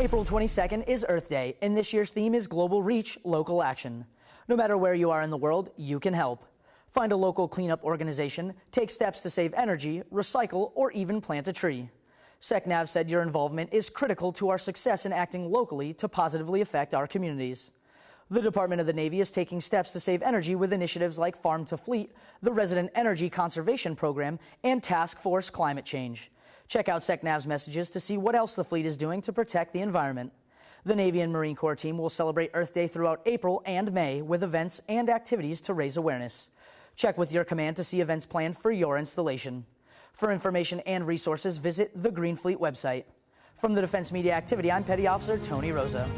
April 22nd is Earth Day, and this year's theme is Global Reach, Local Action. No matter where you are in the world, you can help. Find a local cleanup organization, take steps to save energy, recycle, or even plant a tree. SecNav said your involvement is critical to our success in acting locally to positively affect our communities. The Department of the Navy is taking steps to save energy with initiatives like Farm to Fleet, the Resident Energy Conservation Program, and Task Force Climate Change. Check out SecNav's messages to see what else the fleet is doing to protect the environment. The Navy and Marine Corps team will celebrate Earth Day throughout April and May with events and activities to raise awareness. Check with your command to see events planned for your installation. For information and resources, visit the Green Fleet website. From the Defense Media Activity, I'm Petty Officer Tony Rosa.